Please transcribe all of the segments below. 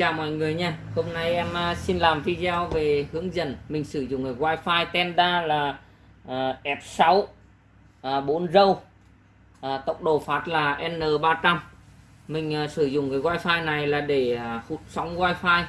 Chào mọi người nha. Hôm nay em à, xin làm video về hướng dẫn mình sử dụng cái Wi-Fi Tenda là à, F6 4 à, râu tốc độ phát là N300 mình sử dụng cái Wi-Fi này là để hút sóng Wi-Fi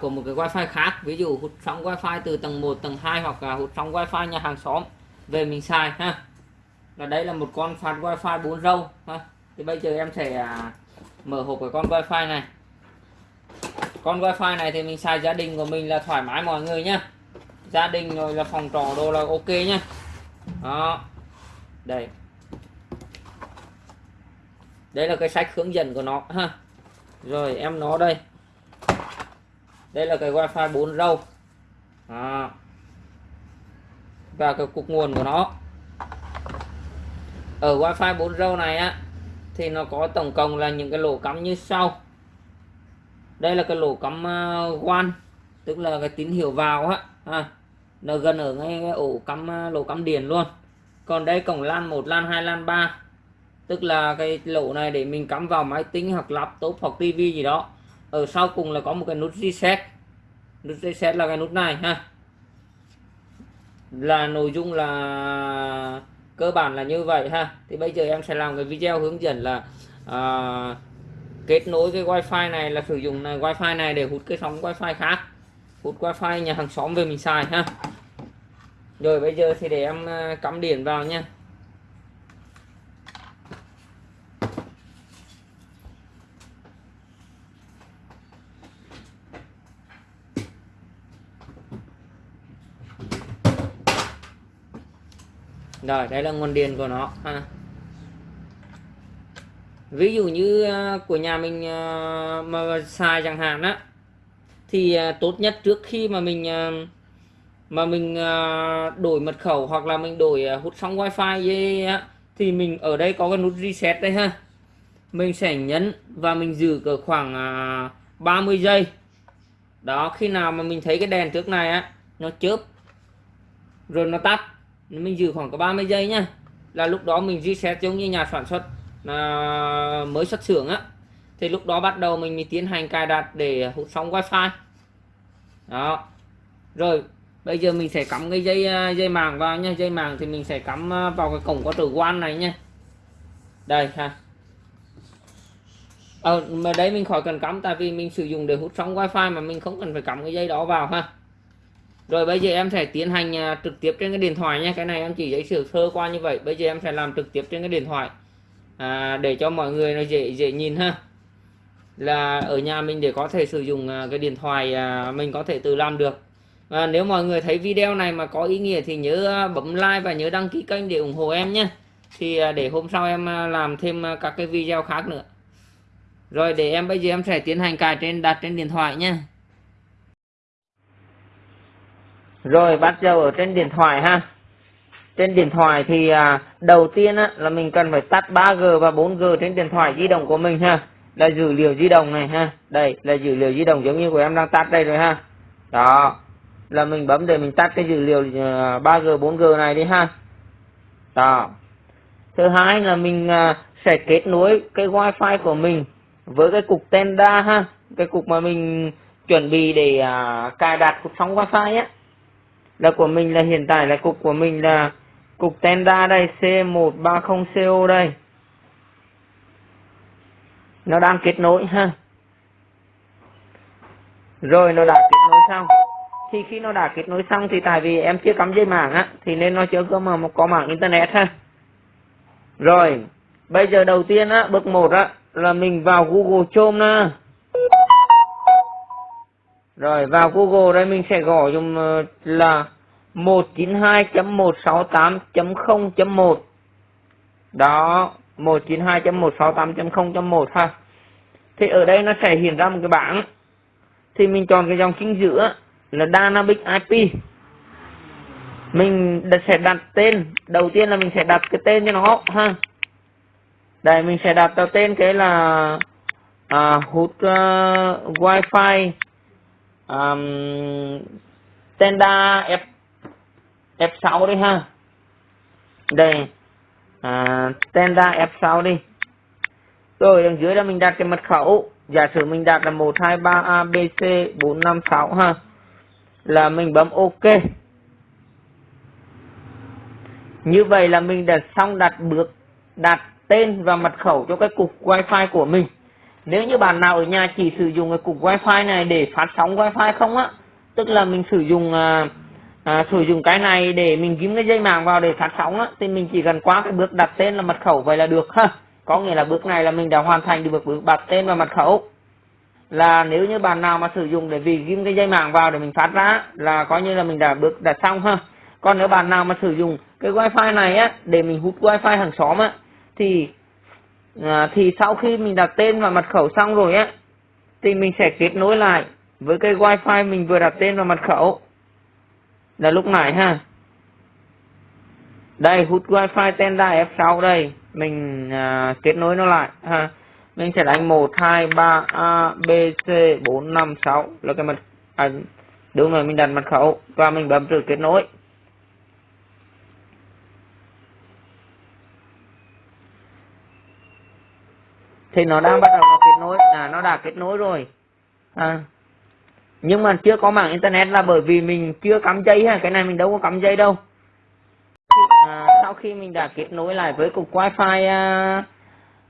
của một cái Wi-Fi khác. Ví dụ hút sóng Wi-Fi từ tầng 1 tầng 2 hoặc là hút sóng Wi-Fi nhà hàng xóm, về mình xài, ha. Là đây là một con phát Wi-Fi 4 râu, ha. thì bây giờ em sẽ mở hộp cái con Wi-Fi này con wifi này thì mình xài gia đình của mình là thoải mái mọi người nhá. Gia đình rồi là phòng trọ đồ là ok nhá. Đó. Đây. Đây là cái sách hướng dẫn của nó, ha. Rồi, em nó đây. Đây là cái wifi 4 râu. Đó. và cái cục nguồn của nó. Ở wifi 4 râu này á, thì nó có tổng cộng là những cái lỗ cắm như sau đây là cái lỗ cắm ờ, quan tức là cái tín hiệu vào á à, nó gần ở ngay cái ổ cắm ờ, lỗ cắm điện luôn. Còn đây cổng lan 1 lan 2 lan 3 tức là cái lỗ này để mình cắm vào máy tính hoặc laptop hoặc tivi gì đó. Ở sau cùng là có một cái nút reset. Nút reset là cái nút này ha. Là nội dung là cơ bản là như vậy ha. Thì bây giờ em sẽ làm cái video hướng dẫn là à, kết nối cái wifi này là sử dụng này wifi này để hút cái sóng wifi khác. Hút wifi nhà hàng xóm về mình xài ha. Rồi bây giờ thì để em ờ, cắm điện vào nha. Rồi, đây là nguồn điện của nó ha ví dụ như à, của nhà mình à, mà xài chẳng hạn á, thì à, tốt nhất trước khi mà mình mà mình đổi mật khẩu hoặc là mình đổi hút sóng wifi dây á, thì mình ở đây có cái nút reset đây ha. Mình sẽ nhấn và mình giữ cỡ khoảng 30 giây. Đó, khi nào mà mình thấy cái đèn trước này á, nó chớp, rồi nó tắt, mình giữ khoảng có 30 giây nhá là lúc đó mình reset giống như nhà sản xuất à, mới xuất xưởng á thì lúc đó bắt đầu mình mới tiến hành cài đặt để hút sóng wifi. Đó. Rồi bây giờ mình sẽ cắm cái dây à, dây màng vào nha. Dây màng thì mình sẽ cắm à, vào cái cổng có tử quan này nha. Đây ha. Ờ, mà đấy mình khỏi cần cắm tại vì mình sử dụng để hút sóng wifi mà mình không cần phải cắm cái dây đó vào ha. Rồi bây giờ em sẽ tiến hành à, trực tiếp trên cái điện thoại nha. Cái này em chỉ giấy sửa sơ qua như vậy. Bây giờ em sẽ làm trực tiếp trên cái điện thoại à, để cho mọi người nó dễ dễ nhìn ha. Là ở nhà mình để có thể sử dụng à, cái điện thoại à, mình có thể tự làm được. Và nếu mọi người thấy video này mà có ý nghĩa thì nhớ à, bấm like và nhớ đăng ký kênh để ủng hộ em nhé. Thì để hôm sau em làm thêm các cái video khác nữa. Rồi để em bây giờ em sẽ tiến hành cài trên đặt trên điện thoại nhé. Rồi bắt đầu ở trên điện thoại ha trên điện thoại thì à, đầu tiên á, là mình cần phải tắt 3G và 4G trên điện thoại di động của mình ha. Là dữ liệu di động này ha. Đây là dữ liệu di động giống như của em đang tắt đây rồi ha. Đó. Là mình bấm để mình tắt cái dữ liệu à, 3G 4G này đi ha. Đó. Thứ hai là mình à, sẽ kết nối cái wifi của mình với cái cục Tenda ha. Cái cục mà mình chuẩn bị để à, cài đặt cục sóng wifi á. Là của mình là hiện tại là cục của mình là cục Tenda đây C130CO đây. Nó đang kết nối, ha. Rồi, nó đã kết nối xong. Thì khi nó đã kết nối xong thì tại vì em chưa cắm dây mạng á, thì nên nó chưa có mà có mạng internet, ha. Rồi, bây giờ đầu tiên á, bước một á, là mình vào Google Chrome nè. Rồi, vào Google đây mình sẽ gõ dùng ờ, là 192.168.0.1 Đó 192.168.0.1 ha. Thì ở đây nó sẽ hiện ra một cái bảng. Thì mình chọn cái dòng chính giữa là Dynamic IP Mình sẽ đặt tên. Đầu tiên là mình sẽ đặt cái tên cho nó ha. Đây mình sẽ đặt tên cái là à, hút uh, wifi à, um, Tenda F F6 đi ha. Đây. À, Tenda F6 đi. Rồi đằng dưới là mình đặt cái mật khẩu. Giả sử mình đặt là 123 ABC 456 ha. Là mình bấm OK. Như vậy là mình đã xong đặt bước đặt tên và mật khẩu cho cái cục wifi của mình. Nếu như bạn nào ở nhà chỉ sử dụng cái cục wifi này để phát sóng wifi không á tức là mình sử dụng uh, à, sử dụng cái này để mình kiếm cái dây mạng vào để phát sóng á thì mình chỉ cần qua cái bước đặt tên là mật khẩu vậy là được ha. Có nghĩa là bước này là mình đã hoàn thành được bước đặt tên và mật khẩu. Là nếu như bạn nào mà sử dụng để vì ghim cái dây mạng vào để mình phát ra là coi như là mình đã bước đã xong ha. Còn nếu bạn nào mà sử dụng cái wifi này á để mình hút wifi hàng xóm á thì à, thì sau khi mình đặt tên và mật khẩu xong rồi á thì mình sẽ kết nối lại với cái wifi mình vừa đặt tên và mật khẩu là lúc này ha. Đây hút wifi tenda F6 đây. Mình à, kết nối nó lại ha. Mình sẽ đánh 1 2 3 A B C 4 5 6 là cái mật à, đúng rồi mình đặt mật khẩu và mình bấm thử kết nối. Thì nó đang bắt đầu nó kết nối. À nó đã kết nối rồi. À nhưng mà chưa có mạng internet là bởi vì mình chưa cắm dây ha cái này mình đâu có cắm dây đâu. À, sau khi mình đã kết nối lại với cục wifi à,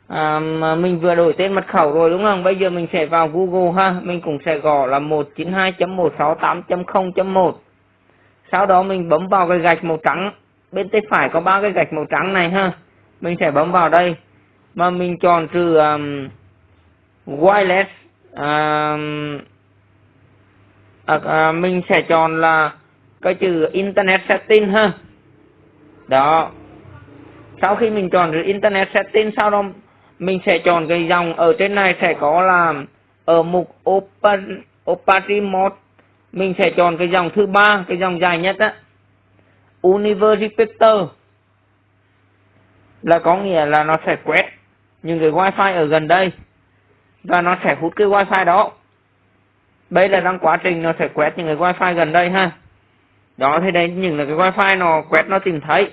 à, mình vừa đổi tên mật khẩu rồi đúng không? Bây giờ mình sẽ vào google ha mình cũng sẽ gõ là 192.168.0.1 sau đó mình bấm vào cái gạch màu trắng bên tay phải có ba cái gạch màu trắng này ha mình sẽ bấm vào đây. Mà mình chọn trừ um, wireless um, à, à, mình sẽ chọn là cái chữ internet setting ha. Đó. Sau khi mình chọn chữ internet setting sau đó mình sẽ chọn cái dòng ở trên này sẽ có là ở mục open opacity mode mình sẽ chọn cái dòng thứ ba cái dòng dài nhất á. Universal là có nghĩa là nó sẽ quét những cái wifi ở gần đây. Và nó sẽ hút cái wifi đó đây là đang quá trình nó sẽ quét những cái wifi gần đây ha. Đó thì đây những là cái wifi nó quét nó tìm thấy.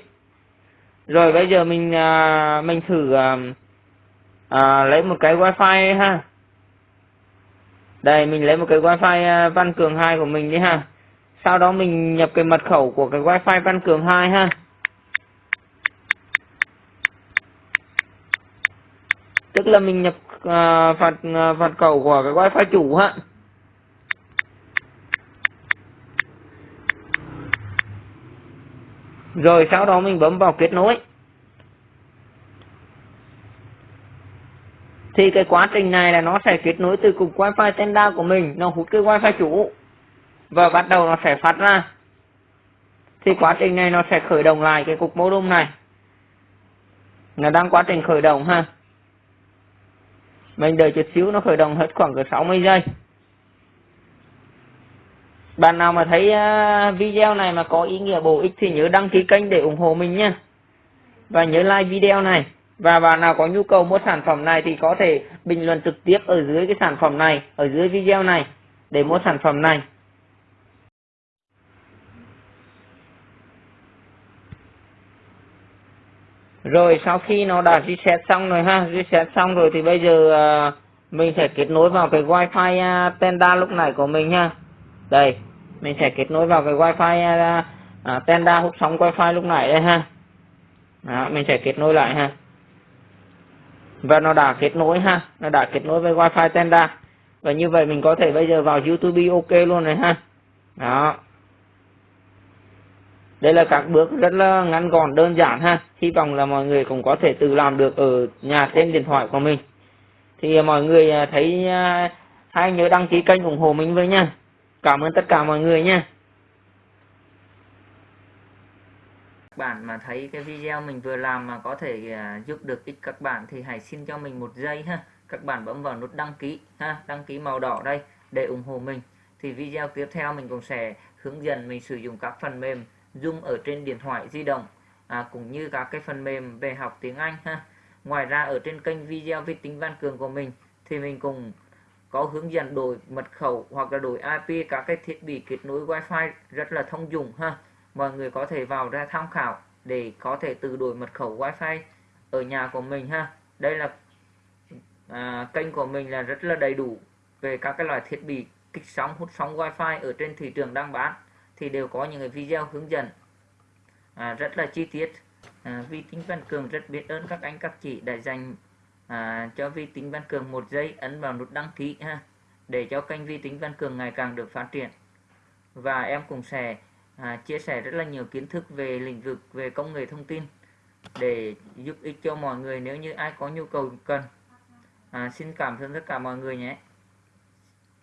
Rồi bây giờ mình à, mình thử à, à, lấy một cái wifi ha. Đây mình lấy một cái wifi à, văn cường 2 của mình đi ha. Sau đó mình nhập cái mật khẩu của cái wifi văn cường 2 ha. Tức là mình nhập uh, phạt uh, phạt khẩu của cái wifi chủ ha. Rồi sau đó mình bấm vào kết nối. Thì cái quá trình này là nó sẽ kết nối từ cục wifi tenda của mình, nó hút cái wifi chủ. Và bắt đầu nó sẽ phát ra. Thì quá trình này nó sẽ khởi động lại cái cục modem này. Nó đang quá trình khởi động ha. Mình đợi chút xíu, nó khởi động hết khoảng cỡ 60 giây bạn nào mà thấy à, video này mà có ý nghĩa bổ ích thì nhớ đăng ký kênh để ủng hộ mình nha và nhớ like video này. Và bạn nào có nhu cầu mua sản phẩm này thì có thể bình luận trực tiếp ở dưới cái sản phẩm này, ở dưới video này, để mua sản phẩm này. Rồi, sau khi nó đã reset xong rồi ha, reset xong rồi thì bây giờ à, mình sẽ kết nối vào cái wifi à, tenda lúc này của mình ha đây mình sẽ kết nối vào cái wifi uh, uh, tenda hút sóng wifi lúc này đây ha. Đó, mình sẽ kết nối lại ha. Và nó đã kết nối ha nó đã kết nối với wifi tenda. Và như vậy mình có thể bây giờ vào youtube ok luôn rồi ha. Đó. Đây là các bước rất là ngắn gọn đơn giản ha. Hy vọng là mọi người cũng có thể tự làm được ở nhà trên điện thoại của mình. Thì mọi người thấy hãy nhớ đăng ký kênh ủng hộ mình với nha cảm ơn tất cả mọi người nha. Bạn mà thấy cái video mình vừa làm mà có thể à, giúp được ích các bạn thì hãy xin cho mình một giây ha. Các bạn bấm vào nút đăng ký ha đăng ký màu đỏ đây để ủng hộ mình. Thì video tiếp theo mình cũng sẽ hướng dẫn mình sử dụng các phần mềm Zoom ở trên điện thoại di động à, cũng như các cái phần mềm về học tiếng Anh ha. Ngoài ra ở trên kênh video vi tính văn cường của mình thì mình cùng có hướng dẫn đổi mật khẩu hoặc là đổi IP các cái thiết bị kết nối Wi-Fi rất là thông dụng ha. Mọi người có thể vào ra tham khảo để có thể tự đổi mật khẩu Wi-Fi ở nhà của mình ha. Đây là à, kênh của mình là rất là đầy đủ về các cái loại thiết bị kích sóng hút sóng wifi ở trên thị trường đang bán thì đều có những cái video hướng dẫn. À, rất là chi tiết. À, vi tính văn cường rất biết ơn các anh các chị đã dành à, cho vi tính văn cường một giây ấn vào nút đăng ký ha để cho kênh vi tính văn cường ngày càng được phát triển. Và em cũng sẽ à, chia sẻ rất là nhiều kiến thức về lĩnh vực về công nghệ thông tin để giúp ích cho mọi người nếu như ai có nhu cầu cần. À, xin cảm ơn tất cả mọi người nhé.